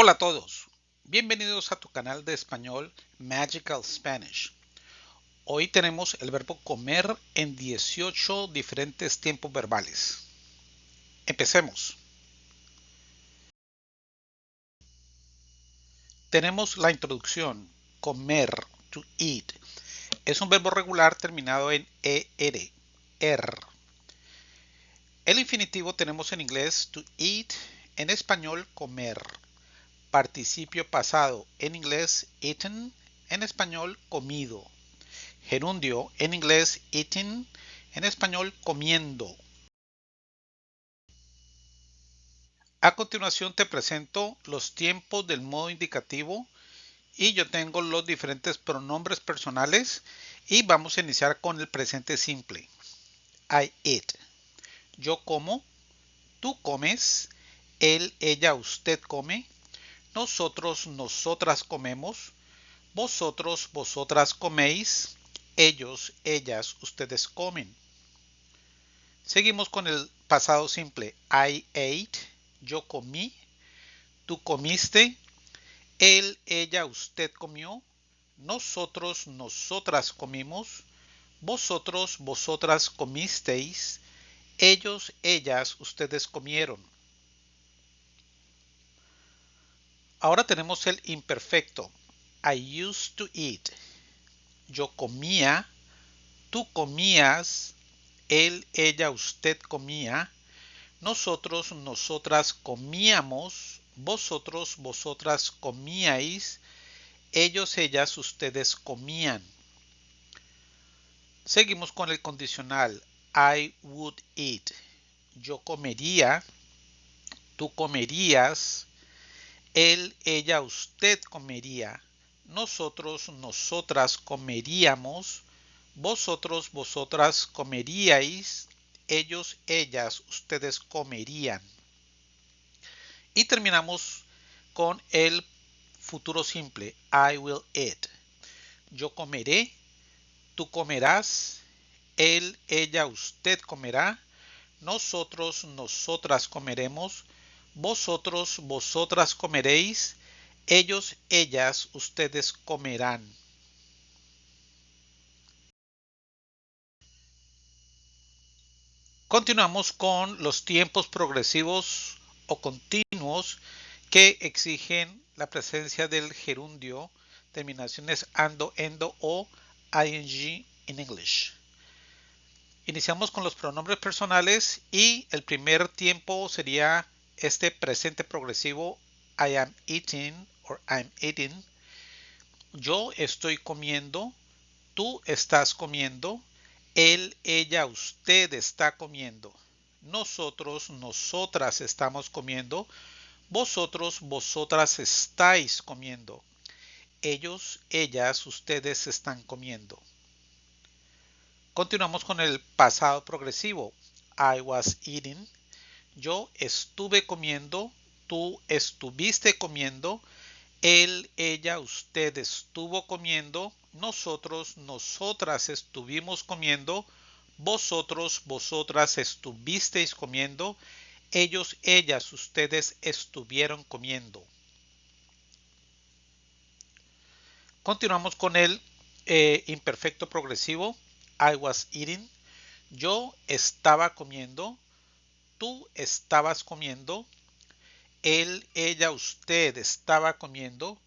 Hola a todos, bienvenidos a tu canal de español Magical Spanish. Hoy tenemos el verbo comer en 18 diferentes tiempos verbales. Empecemos. Tenemos la introducción, comer, to eat. Es un verbo regular terminado en ER, er. El infinitivo tenemos en inglés to eat, en español comer Participio pasado en inglés eaten, en español comido. Gerundio en inglés eating, en español comiendo. A continuación te presento los tiempos del modo indicativo y yo tengo los diferentes pronombres personales y vamos a iniciar con el presente simple. I eat. Yo como, tú comes, él, ella, usted come, nosotros, nosotras comemos, vosotros, vosotras coméis, ellos, ellas, ustedes comen. Seguimos con el pasado simple. I ate, yo comí, tú comiste, él, ella, usted comió, nosotros, nosotras comimos, vosotros, vosotras comisteis, ellos, ellas, ustedes comieron. Ahora tenemos el imperfecto. I used to eat. Yo comía, tú comías, él, ella, usted comía, nosotros, nosotras comíamos, vosotros, vosotras comíais, ellos, ellas, ustedes comían. Seguimos con el condicional. I would eat. Yo comería, tú comerías, él, ella, usted comería. Nosotros, nosotras comeríamos. Vosotros, vosotras comeríais. Ellos, ellas, ustedes comerían. Y terminamos con el futuro simple. I will eat. Yo comeré. Tú comerás. Él, ella, usted comerá. Nosotros, nosotras comeremos vosotros, vosotras comeréis, ellos, ellas, ustedes comerán. Continuamos con los tiempos progresivos o continuos que exigen la presencia del gerundio, terminaciones ando, endo o ing en English. Iniciamos con los pronombres personales y el primer tiempo sería este presente progresivo I am eating or I'm eating. Yo estoy comiendo. Tú estás comiendo. Él, ella, usted está comiendo. Nosotros, nosotras estamos comiendo. Vosotros, vosotras estáis comiendo. Ellos, ellas, ustedes están comiendo. Continuamos con el pasado progresivo. I was eating. Yo estuve comiendo, tú estuviste comiendo, él, ella, usted estuvo comiendo, nosotros, nosotras estuvimos comiendo, vosotros, vosotras estuvisteis comiendo, ellos, ellas, ustedes estuvieron comiendo. Continuamos con el eh, imperfecto progresivo. I was eating. Yo estaba comiendo tú estabas comiendo, él, ella, usted estaba comiendo,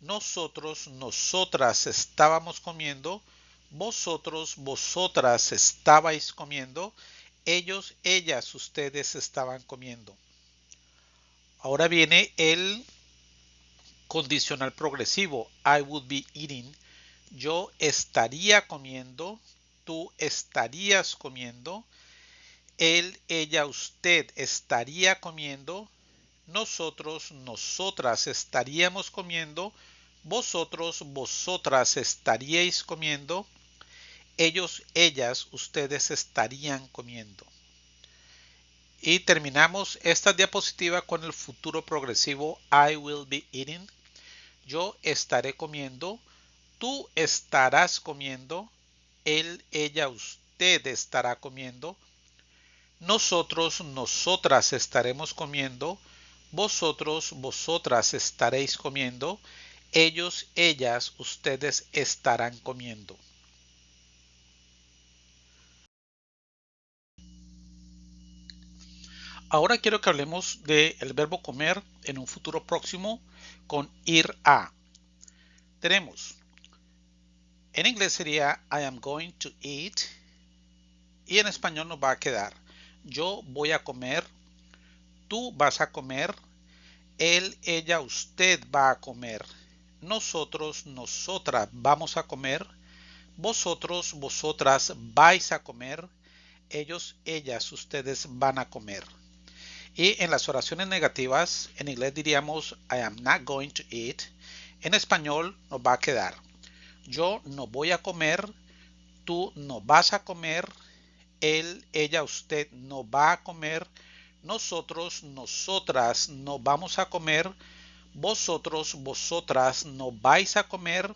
nosotros, nosotras estábamos comiendo, vosotros, vosotras estabais comiendo, ellos, ellas, ustedes estaban comiendo. Ahora viene el condicional progresivo. I would be eating. Yo estaría comiendo. Tú estarías comiendo él, ella, usted estaría comiendo, nosotros, nosotras estaríamos comiendo, vosotros, vosotras estaríais comiendo, ellos, ellas, ustedes estarían comiendo. Y terminamos esta diapositiva con el futuro progresivo I will be eating. Yo estaré comiendo, tú estarás comiendo, él, ella, usted estará comiendo, nosotros, nosotras estaremos comiendo, vosotros, vosotras estaréis comiendo, ellos, ellas, ustedes estarán comiendo. Ahora quiero que hablemos del verbo comer en un futuro próximo con ir a. Tenemos, en inglés sería I am going to eat y en español nos va a quedar yo voy a comer, tú vas a comer, él, ella, usted va a comer, nosotros, nosotras vamos a comer, vosotros, vosotras vais a comer, ellos, ellas, ustedes van a comer. Y en las oraciones negativas, en inglés diríamos I am not going to eat. En español nos va a quedar yo no voy a comer, tú no vas a comer, él, ella, usted no va a comer, nosotros, nosotras no vamos a comer, vosotros, vosotras no vais a comer,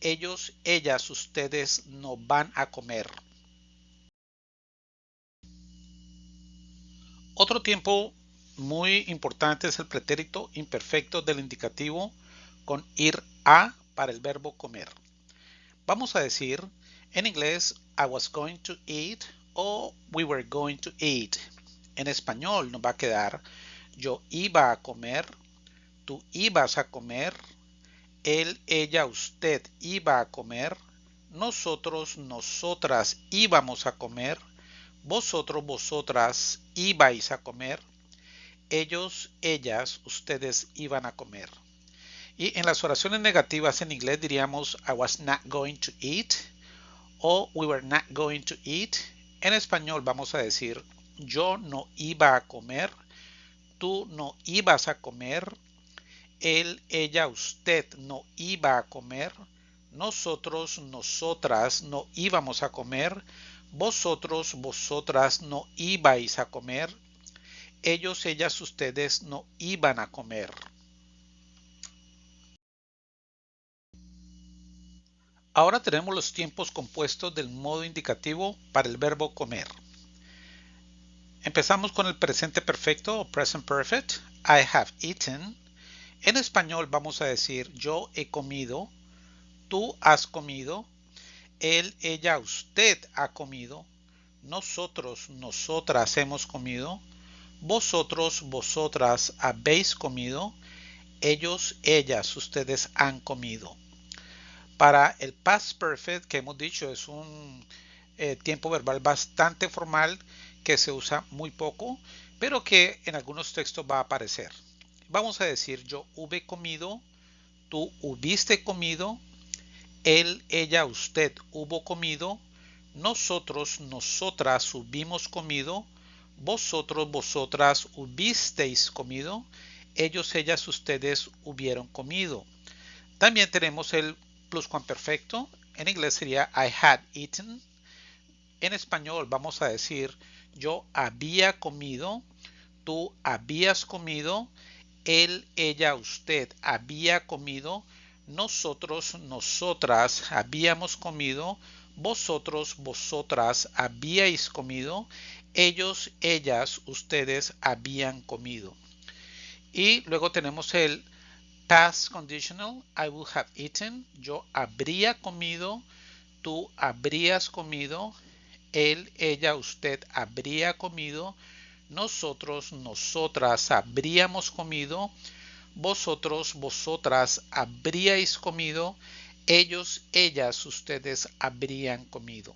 ellos, ellas, ustedes no van a comer. Otro tiempo muy importante es el pretérito imperfecto del indicativo con ir a para el verbo comer. Vamos a decir en inglés I was going to eat o we were going to eat. En español nos va a quedar yo iba a comer, tú ibas a comer, él, ella, usted iba a comer, nosotros, nosotras íbamos a comer, vosotros, vosotras ibais a comer, ellos, ellas, ustedes iban a comer. Y en las oraciones negativas en inglés diríamos I was not going to eat o we were not going to eat. En español vamos a decir yo no iba a comer, tú no ibas a comer, él, ella, usted no iba a comer, nosotros, nosotras no íbamos a comer, vosotros, vosotras no ibais a comer, ellos, ellas, ustedes no iban a comer. Ahora tenemos los tiempos compuestos del modo indicativo para el verbo comer. Empezamos con el presente perfecto o present perfect. I have eaten. En español vamos a decir yo he comido, tú has comido, él, ella, usted ha comido, nosotros, nosotras hemos comido, vosotros, vosotras habéis comido, ellos, ellas, ustedes han comido. Para el past perfect que hemos dicho es un eh, tiempo verbal bastante formal que se usa muy poco, pero que en algunos textos va a aparecer. Vamos a decir yo hube comido, tú hubiste comido, él, ella, usted hubo comido, nosotros, nosotras hubimos comido, vosotros, vosotras hubisteis comido, ellos, ellas, ustedes hubieron comido. También tenemos el pluscuamperfecto. En inglés sería I had eaten. En español vamos a decir yo había comido, tú habías comido, él, ella, usted había comido, nosotros, nosotras habíamos comido, vosotros, vosotras habíais comido, ellos, ellas, ustedes habían comido. Y luego tenemos el past conditional, I would have eaten, yo habría comido, tú habrías comido, él, ella, usted habría comido, nosotros, nosotras habríamos comido, vosotros, vosotras habríais comido, ellos, ellas, ustedes habrían comido.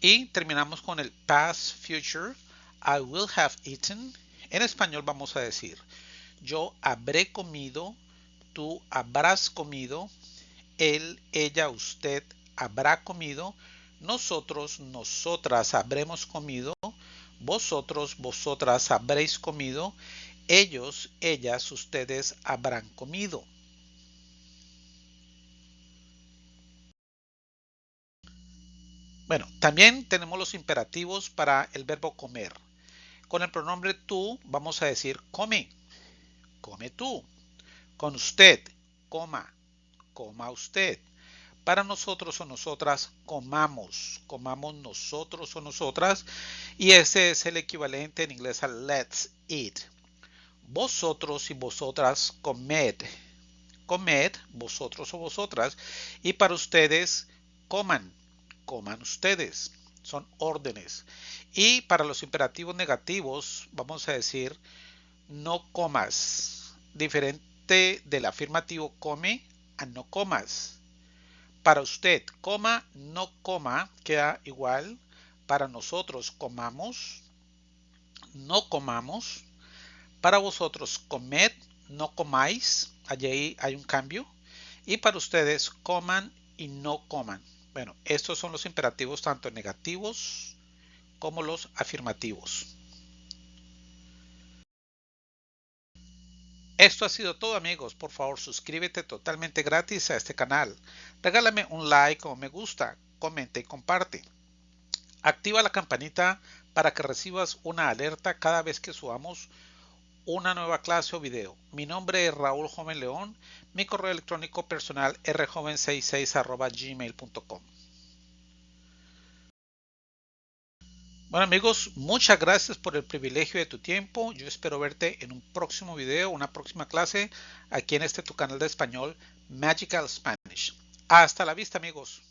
Y terminamos con el past future. I will have eaten. En español vamos a decir, yo habré comido, tú habrás comido, él, ella, usted habrá comido, nosotros, nosotras habremos comido, vosotros, vosotras habréis comido, ellos, ellas, ustedes habrán comido. Bueno, también tenemos los imperativos para el verbo comer. Con el pronombre tú vamos a decir come, come tú. Con usted, coma, coma usted para nosotros o nosotras comamos, comamos nosotros o nosotras y ese es el equivalente en inglés a let's eat. vosotros y vosotras comed. Comed, vosotros o vosotras. Y para ustedes, coman. Coman ustedes. Son órdenes. Y para los imperativos negativos, vamos a decir, no comas. Diferente del afirmativo come a no comas. Para usted, coma, no coma, queda igual. Para nosotros, comamos, no comamos. Para vosotros, comed, no comáis. Allí hay un cambio. Y para ustedes, coman y no coman. Bueno, estos son los imperativos tanto negativos como los afirmativos. Esto ha sido todo amigos, por favor suscríbete totalmente gratis a este canal. Regálame un like o me gusta, comenta y comparte. Activa la campanita para que recibas una alerta cada vez que subamos una nueva clase o video. Mi nombre es Raúl Joven León, mi correo electrónico personal rjoven66 gmail.com. Bueno amigos, muchas gracias por el privilegio de tu tiempo. Yo espero verte en un próximo video, una próxima clase aquí en este tu canal de español Magical Spanish. Hasta la vista amigos.